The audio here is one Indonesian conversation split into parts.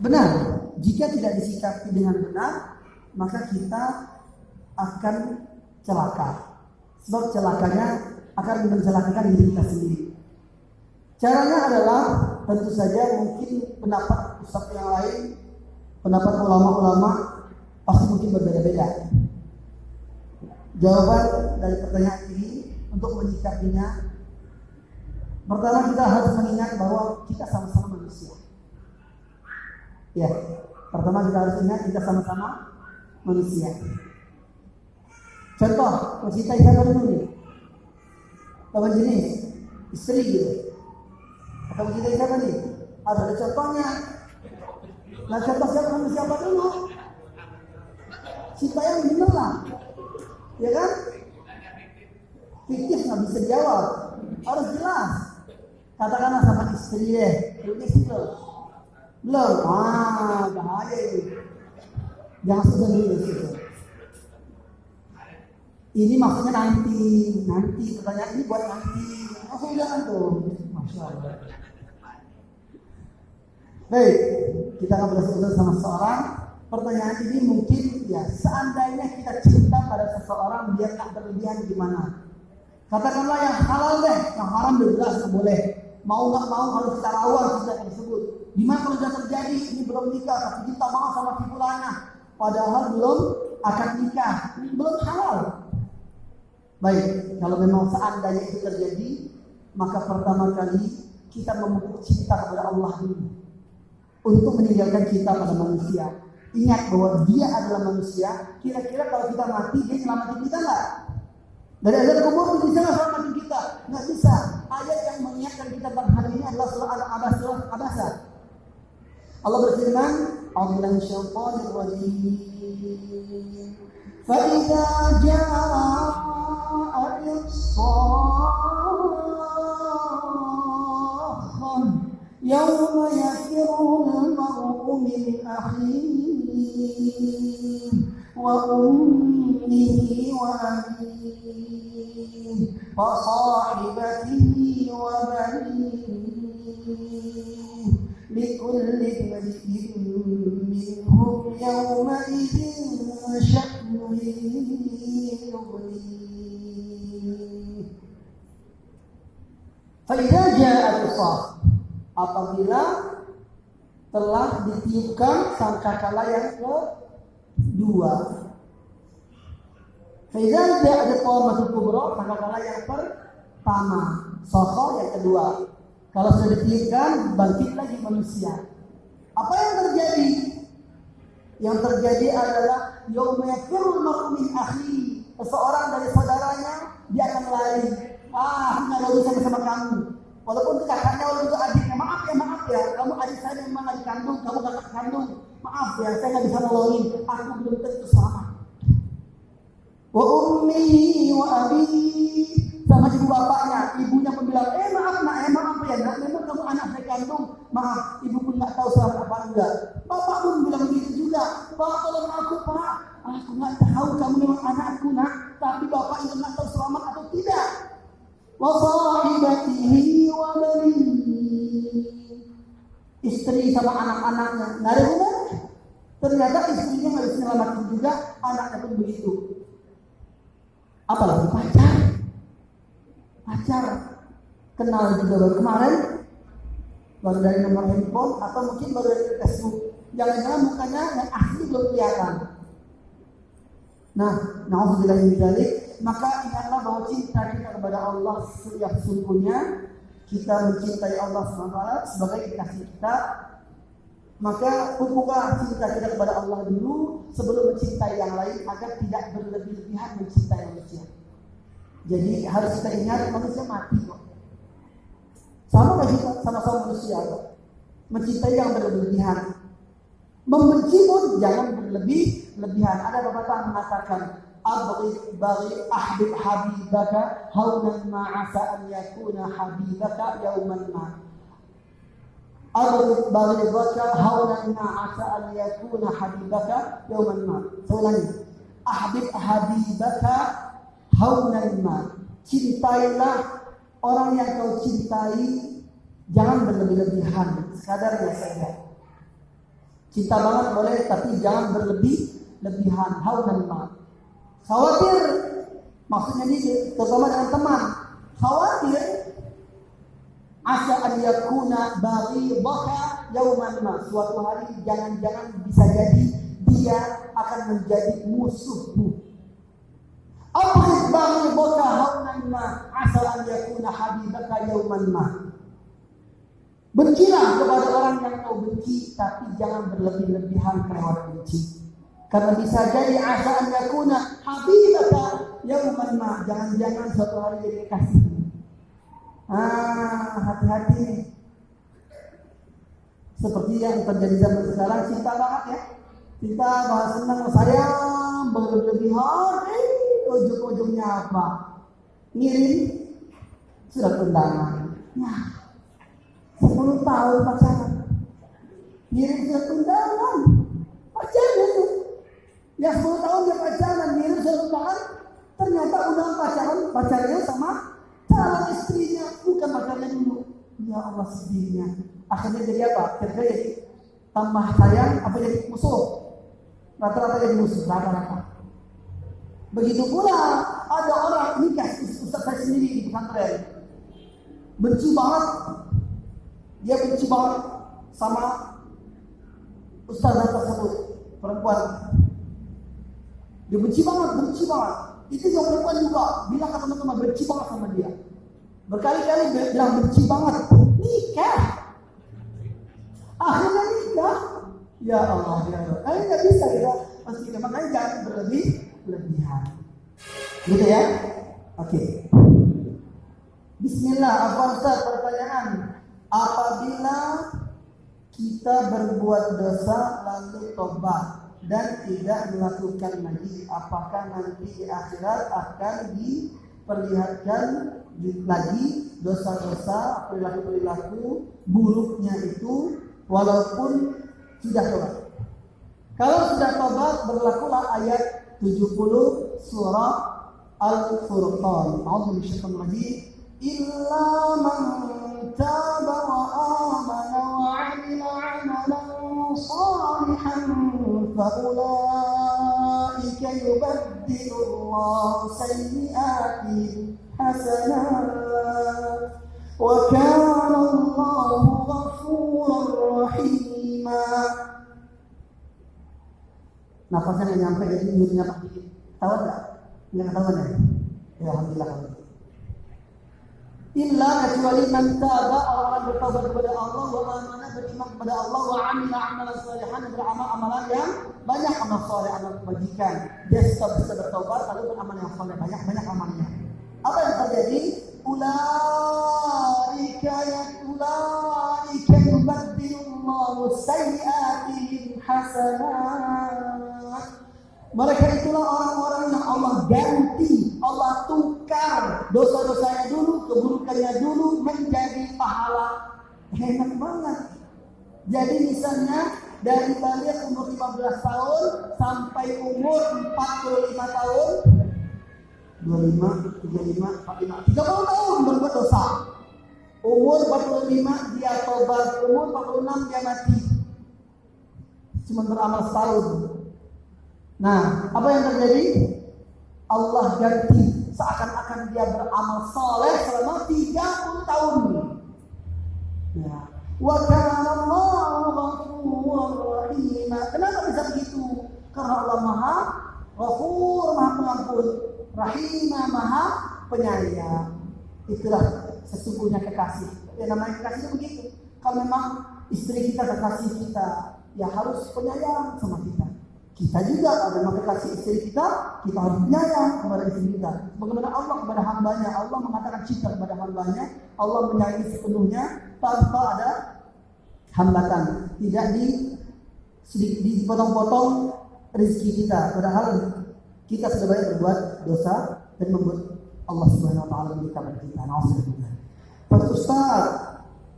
benar. Jika tidak disikapi dengan benar, maka kita akan celaka. Sebab celakanya akan mencelakakan diri kita sendiri. Caranya adalah tentu saja mungkin pendapat ustaz yang lain, pendapat ulama-ulama pasti mungkin berbeda-beda. Jawaban dari pertanyaan ini untuk menyikapinya Pertama kita harus mengingat bahwa kita sama-sama manusia. Ya, pertama kita harus ingat kita sama-sama manusia. Contoh, mencintai siapa dulu? Lawan jenis, istri gitu. Atau mencintai siapa nih? Ada, ada contohnya. Nah contoh siapa sama siapa dulu? Cinta yang benar lah. Ya kan? Fiktif nggak bisa jawab. Harus jelas. Katakanlah sama istri deh. Belum istri? Belum. Ah, bahaya ini. Jangan sudah dulu. Ini maksudnya nanti, nanti pertanyaan ini buat nanti. Langsung jangan tuh. Masya Allah. Baik, kita akan berdiskusi sama seorang. Pertanyaan ini mungkin ya seandainya kita cinta pada seseorang biar tak berlebihan gimana? Katakanlah yang halal deh, yang haram jelas boleh. Mau nggak mau harus kita lawan cinta tersebut. Gimana kalau sudah terjadi ini belum nikah tapi kita mau sama si padahal belum akan nikah, belum halal. Baik, kalau memang seandainya itu terjadi, maka pertama kali kita memupuk cinta kepada Allah dulu untuk meninggalkan kita pada manusia. Ingat bahwa dia adalah manusia. Kira-kira kalau kita mati, dia selamatin kita nggak? Dari azab kubur bisa nggak selamatin kita? Nggak bisa. Ayat yang mengingatkan kita pada hari ini adalah surah Al-Abasa. Abasa. Allah berfirman, "A'udzu syaitanir rajim." فإذا جاء الصاخة يوم يفر المرء من أخيه وأمه وأبيه وصاحبته وبنيه Faidah ja'at Apabila telah ditiupkan sangkakala yang kedua. Faidah ja'at masuk kubro, sangkakala yang pertama. Soho yang kedua. Kalau sudah ditiupkan, bangkit lagi manusia. Apa yang terjadi? Yang terjadi adalah yomekirul makmin akhi. Seseorang dari saudaranya, dia akan lari Ah, nggak ada urusan sama kamu. Walaupun kakaknya walaupun itu adiknya, maaf ya, maaf ya. Kamu adik saya memang adik kandung, kamu kakak kandung. Maaf ya, saya nggak bisa nolongin. Aku belum tentu sama. Wa ummi wa abi sama ibu bapaknya, ibunya pun bilang, eh maaf nak, eh maaf ya nak, memang kamu anak saya kandung, maaf, ibu pun nggak tahu selamat apa enggak. Istri sama anak-anaknya. Nggak ada hubungannya ternyata istrinya harus menyelamatkan juga anaknya pun begitu. Apalagi pacar. Pacar. Kenal juga baru kemarin. Baru dari nomor handphone atau mungkin baru dari Facebook. Jangan-jangan mukanya yang asli belum kelihatan. Nah naudzubillah min maka ingatlah bahwa cinta kita kepada Allah yang sesungguhnya kita mencintai Allah SWT sebagai kekasih kita maka pupuklah cinta kita kepada Allah dulu sebelum mencintai yang lain agar tidak berlebih-lebihan mencintai manusia. Jadi harus kita ingat manusia mati kok. Sama kita sama-sama manusia kok. Mencintai yang berlebihan. Membenci pun jangan berlebih-lebihan. Ada yang mengatakan abri bari ahbib habibaka haunan ma'asa an yakuna habibaka yauman ma abri bari baka haunan ma'asa an yakuna habibaka yauman ma seulangnya ahbib habibaka haunan ma cintailah orang yang kau cintai. Jangan berlebih-lebihan. Sekadarnya saja. Cinta banget boleh tapi jangan berlebih lebihan haunan ma Khawatir, maksudnya ini terutama dengan teman. Khawatir asa an yakuna baka yauman ma. Suatu hari jangan-jangan bisa jadi dia akan menjadi musuhmu. Abghid baghidaka haunan ma asa an yakuna habibaka yauman ma. Bencilah kepada orang yang kau benci, tapi jangan berlebih-lebihan kelewat benci. Karena bisa jadi asa an yakuna habibaka yauman ma. Jangan-jangan suatu hari jadi kasih. Ah, hati-hati. Seperti yang terjadi zaman sekarang, cinta banget ya. Cinta bahas senang sayang, berlebihan, eh, ujung-ujungnya apa? Ngirim surat undangan. Nah, 10 tahun pacaran. Ngirim surat undangan. Pacaran itu. Ya 10 tahun dia pacaran, surat undangan. Ternyata undangan pacaran, pacarnya sama calon istrinya. Bukan pacarnya dulu. Ya Allah sedihnya. Akhirnya jadi apa? Kira-kira jadi tambah sayang apa jadi musuh? Rata-rata jadi musuh, rata-rata. Begitu pula ada orang nikah Ustaz saya sendiri di pesantren. Benci banget. Dia benci banget sama ustazah tersebut, perempuan. Dia benci banget, benci banget. Itu yang perempuan juga bilang ke teman-teman benci banget sama dia. Berkali-kali bilang benci banget. Nikah. Akhirnya nikah. Ya Allah, ya Allah. Kalian nggak bisa ya. Pasti makanya jangan berlebih berlebihan. Gitu ya? Oke. Bismillah, apa pertanyaan? Apabila kita berbuat dosa lalu tobat dan tidak melakukan lagi, apakah nanti di akhirat akan diperlihatkan lagi dosa-dosa perilaku-perilaku buruknya itu walaupun sudah tobat? Kalau sudah tobat berlakulah ayat 70 surah Al-Furqan. A'udzu bisyaitonir. Illa man taba wa amana wa 'amila 'amalan salihan fa ulaika yubaddilu Allah sayyi'atihim hasanat wa kana Allahu ghafuran rahima. Nafasnya nggak nyampe jadi mulutnya pak dikit. Tahu nggak? Nggak ketahuan ya? Ya alhamdulillah kalau gitu. Illa kecuali man taba orang bertobat kepada Allah wa amana beriman kepada Allah wa amila amalan salihan beramal amalan yang banyak amal saleh amal kebajikan. Dia sudah bisa bertobat lalu beramal yang saleh banyak banyak amalnya. Apa yang terjadi? Ulaika ya ulaika yubaddilullahu sayyi'atihim hasanat. Mereka itulah orang-orang yang Allah ganti, Allah tukar dosa-dosanya dulu, keburukannya dulu menjadi pahala. Enak banget. Jadi misalnya dari balik umur 15 tahun sampai umur 45 tahun 25, 35, 45, 30 tahun berbuat dosa. Umur 45 dia tobat, umur 46 dia mati. Cuma beramal setahun. Nah, apa yang terjadi? Allah ganti seakan-akan dia beramal soleh selama 30 tahun. Ya. Wa. Kenapa bisa begitu? Karena Allah Maha Ghafur, Maha Pengampun, Rahim, Maha Penyayang. Itulah sesungguhnya kekasih. Ya namanya kekasih itu begitu. Kalau memang istri kita kekasih kita, ya harus penyayang sama kita. Kita juga ada memang kekasih istri kita, kita harus penyayang kepada istri kita. Bagaimana Allah kepada hambanya, Allah mengatakan cinta kepada hambanya, Allah menyayangi sepenuhnya tanpa ada hambatan. Tidak di dipotong-potong rezeki kita. Padahal kita sudah berbuat dosa dan membuat Allah Subhanahu wa taala memberikan kita. Pak Ustaz,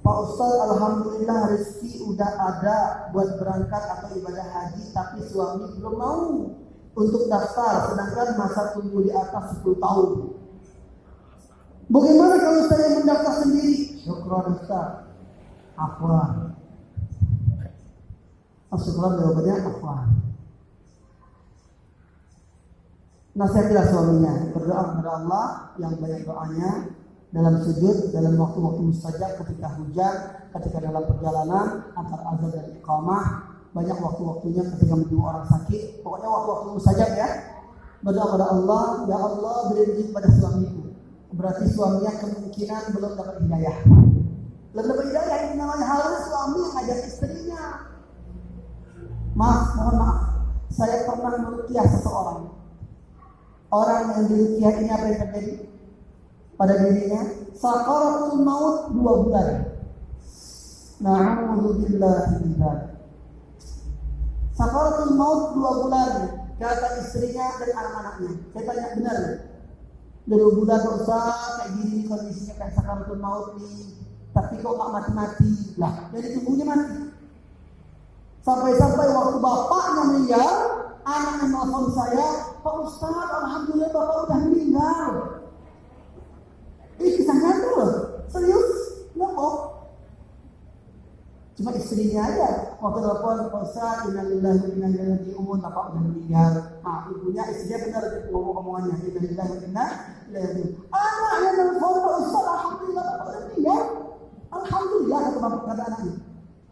Pak Ustaz, Alhamdulillah rezeki udah ada buat berangkat atau ibadah haji, tapi suami belum mau untuk daftar, sedangkan masa tunggu di atas 10 tahun. Bagaimana kalau saya mendaftar sendiri? Syukran Ustaz. Apa? Astagfirullah jawabannya afwan. Nasihatilah suaminya, berdoa kepada Allah yang banyak doanya dalam sujud, dalam waktu-waktu mustajab ketika hujan, ketika dalam perjalanan antar azan dan iqamah, banyak waktu-waktunya ketika menjenguk orang sakit. Pokoknya waktu-waktu mustajab ya. Berdoa kepada Allah, ya Allah beri rezeki pada suamiku. Berarti suaminya kemungkinan belum dapat hidayah. Belum dapat hidayah ini namanya harus suami yang ngajak istrinya. Maaf, mohon maaf. Saya pernah merukiah seseorang. Orang yang dirukiah ini apa yang terjadi? Pada dirinya sakaratul maut dua bulan. Na'udzubillah min Sakaratul maut dua bulan kata istrinya dan anak-anaknya. Saya tanya benar Dua bulan usah kayak gini kondisinya kayak sakaratul maut nih. Tapi kok nggak mati-mati lah. Jadi tubuhnya mati. Sampai-sampai waktu bapaknya meninggal, anak yang nelfon saya, Pak Ustaz, Alhamdulillah bapak udah meninggal. Ini kisah nyata loh. Serius. Nggak Cuma istrinya aja. Waktu telepon, Pak Ustaz, innalillahi wa inna ilaihi umum, bapak udah meninggal. Nah, ibunya, istrinya benar ngomong-ngomongannya. Innalillahi wa inna ilaihi Anaknya telepon, Ustaz, Alhamdulillah, bapak udah meninggal. Alhamdulillah, kata bapak, kata anaknya.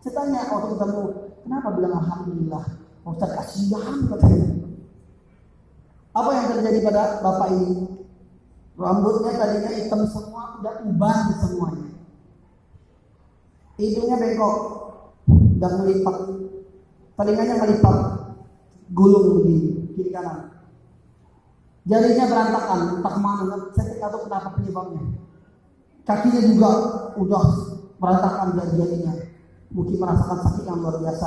Saya tanya waktu ketemu, kenapa bilang Alhamdulillah? Ustaz, kasihan katanya. Apa yang terjadi pada bapak ini? Rambutnya tadinya hitam semua, udah uban semuanya. Hidungnya bengkok, dan melipat. Telinganya melipat, gulung begini, kiri kanan. Jarinya berantakan, entah ke mana, saya tidak tahu kenapa penyebabnya. Kakinya juga udah berantakan jari-jarinya. Mungkin merasakan sakit yang luar biasa.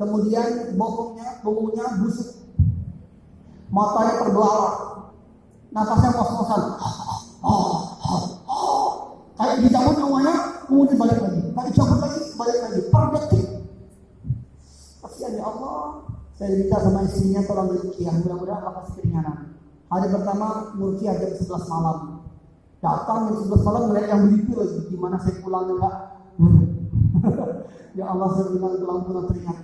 Kemudian bokongnya, bongongnya busuk. Matanya terbelalak, nafasnya kos-kosan. Kayak dicabut nyawanya kemudian balik lagi. Kayak dicabut lagi balik lagi. Per detik. Kasihan ya Allah. Saya minta sama istrinya tolong dirukiah mudah-mudahan lepas keringanan. Hari pertama murkiah jam 11 malam. Datang jam 11 malam melihat yang begitu lagi. Gimana saya pulang enggak ya Allah saya bilang pulang-pulang teringat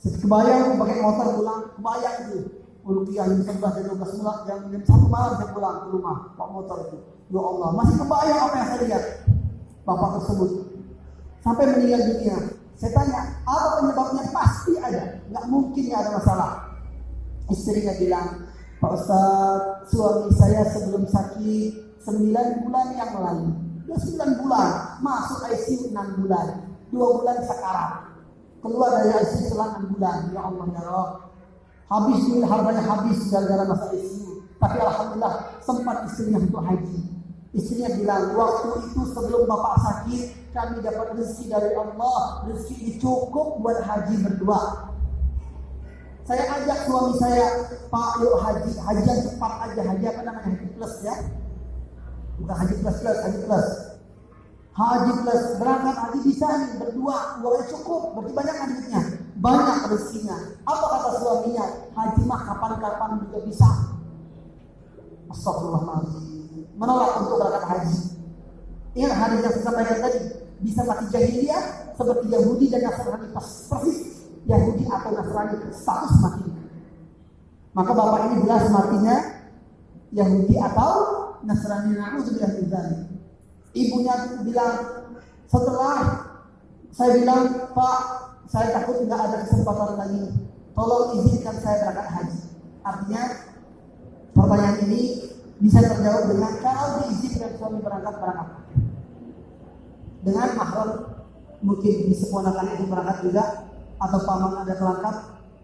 kebayang pakai motor pulang. Kebayang itu Rupiah jam 11 dan 12 malam jam, jam satu malam saya pulang ke rumah pak motor itu. Ya Allah, masih kebayang apa yang saya lihat bapak tersebut sampai meninggal dunia. Saya tanya, apa penyebabnya? Pasti ada, nggak mungkin ya ada masalah. Istrinya bilang, Pak Ustaz, suami saya sebelum sakit 9 bulan yang lalu. Ya 9 bulan, masuk ICU 6 bulan. 2 bulan sekarang. Keluar dari ICU setelah 6 bulan. Ya Allah ya Rabb, Habis duit harganya habis gara-gara masa ICU. Tapi alhamdulillah sempat istrinya untuk haji. Istrinya bilang, waktu itu sebelum bapak sakit, kami dapat rezeki dari Allah. Rezeki ini cukup buat haji berdua. Saya ajak suami saya, Pak yuk haji, haji yang cepat aja, haji apa namanya, haji plus ya. Bukan haji plus plus, haji plus. Haji plus, berangkat haji bisa nih, berdua, uangnya cukup, berarti banyak kan duitnya banyak rezekinya. Apa kata suaminya? Haji mah kapan-kapan juga bisa. Astagfirullahaladzim. Menolak untuk berangkat haji. Ingat hadis yang saya sampaikan tadi. Bisa mati jahiliyah seperti Yahudi dan Nasrani persis. Yahudi atau Nasrani status mati. Maka bapak ini jelas matinya Yahudi atau Nasrani. Na'udzubillah Ibunya bilang setelah saya bilang Pak saya takut tidak ada kesempatan lagi. Tolong izinkan saya berangkat haji. Artinya pertanyaan ini bisa terjawab dengan kalau diizinkan suami berangkat berangkat. Dengan mahram mungkin disempurnakan itu berangkat juga atau paman ada berangkat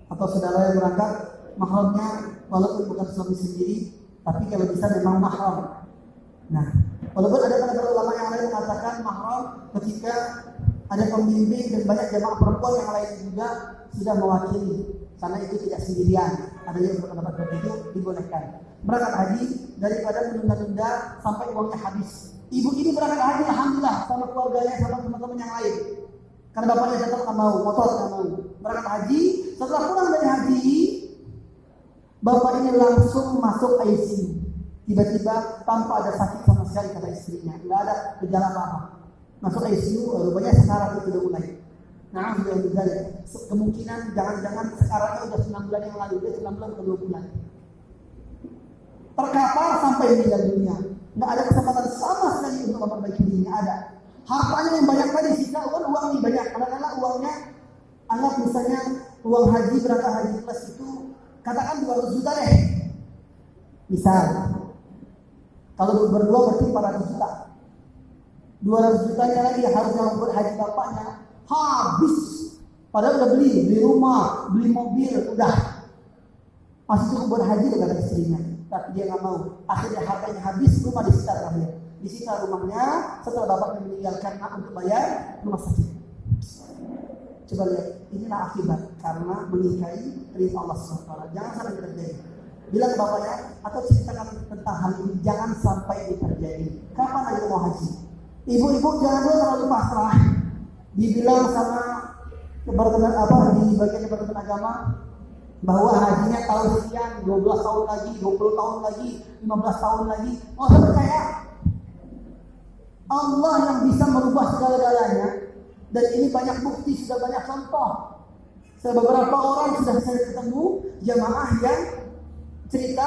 atau saudara yang berangkat mahramnya walaupun bukan suami sendiri tapi kalau bisa memang mahram. Nah, walaupun ada para ulama yang lain mengatakan mahram ketika ada pembimbing dan banyak jamaah perempuan yang lain juga sudah mewakili. Karena itu tidak sendirian. Ada yang berpendapat seperti itu dibolehkan. Berangkat haji daripada menunda-nunda sampai uangnya habis. Ibu ini berangkat haji alhamdulillah sama keluarganya sama teman-teman yang lain. Karena bapaknya tetap nggak mau motor nggak mau. Berangkat haji setelah pulang dari haji bapak ini langsung masuk ICU tiba-tiba tanpa ada sakit sama sekali kata istrinya. Nggak ada gejala apa-apa masuk ICU rupanya sekarat itu sudah mulai Nah, sudah Kemungkinan jangan-jangan sekarang sudah 9 bulan yang lalu, dia 9 bulan ke 2 bulan. Terkapar sampai meninggal dunia. Nggak ada kesempatan sama sekali untuk memperbaiki dirinya. Ada. Hartanya yang banyak tadi, sisa uang, uang ini banyak. Kadang-kadang uangnya, anggap misalnya uang haji, berangkat haji plus itu, katakan 200 juta deh. Misal. Kalau berdua berarti 400 juta. 200 jutanya lagi harus yang buat haji bapaknya habis. Padahal udah beli, beli rumah, beli mobil, udah. Masih cukup buat haji dengan istrinya. Tapi dia nggak mau. Akhirnya hartanya habis, rumah disita terakhir. Disita rumahnya setelah bapaknya meninggalkan anak untuk bayar rumah sakit. Coba lihat, inilah akibat karena menikahi perintah Allah SWT. Jangan sampai terjadi. Bilang bapaknya atau ceritakan tentang hal ini, jangan sampai ini terjadi. Kapan lagi mau haji? Ibu-ibu jangan dulu terlalu pasrah. Dibilang sama departemen apa di bagian departemen agama bahwa hajinya tahun sekian, 12 tahun lagi, 20 tahun lagi, 15 tahun lagi. Oh, saya percaya Allah yang bisa merubah segala-galanya dan ini banyak bukti, sudah banyak contoh. Saya beberapa orang sudah saya ketemu jamaah yang cerita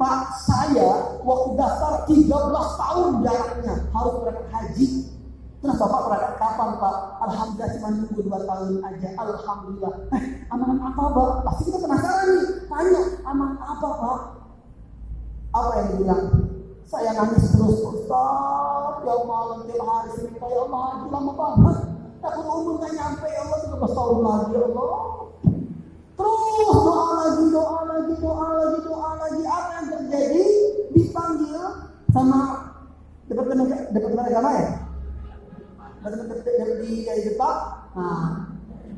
Pak saya waktu daftar 13 tahun jaraknya harus berangkat haji. Terus Bapak berangkat kapan Pak? Alhamdulillah cuma nunggu 2 tahun aja. Alhamdulillah. Eh, amanan apa Pak? Pasti kita penasaran nih. Tanya, amanan apa Pak? Apa yang dibilang? Saya nangis terus Ustaz. Ya Allah, tiap hari Senin ya Allah, haji lama banget. Takut umur gak nyampe ya Allah 13 tahun lagi ya Allah. Terus doa lagi, doa lagi, doa lagi, doa lagi. Apa yang terjadi? Dipanggil sama departemen departemen agama ya? Departemen di dari depan. Nah,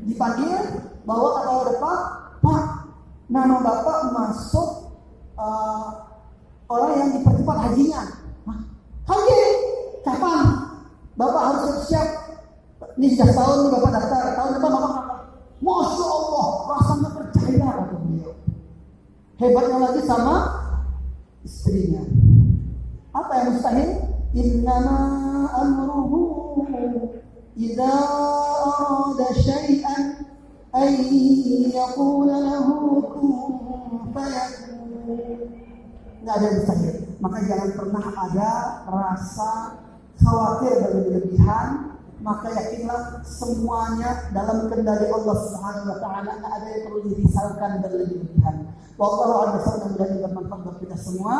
dipanggil ke bawah depan. Pak, nama bapak masuk uh, orang yang dipercepat hajinya. Haji? Kapan? Bapak harus siap. Ini sudah tahun bapak daftar. Tahun depan bapak Masya Allah, rasanya percaya kata beliau. Hebatnya lagi sama istrinya. Apa yang mustahil? Innama amruhu idza arada syai'an ay yaqula lahu kun ada yang mustahil. Maka jangan pernah ada rasa khawatir berlebihan maka yakinlah semuanya dalam kendali Allah Subhanahu wa taala tidak ada yang perlu dirisaukan berlebihan. Wallahu a'lam mudah-mudahan bermanfaat kita semua.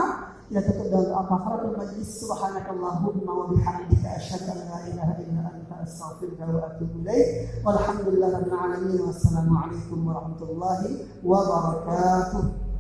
Kita tutup dengan doa kafaratul majlis subhanakallahumma wa bihamdika asyhadu an la ilaha illa anta astaghfiruka wa atubu ilaik. Walhamdulillahirabbil alamin wassalamu alaikum warahmatullahi wabarakatuh.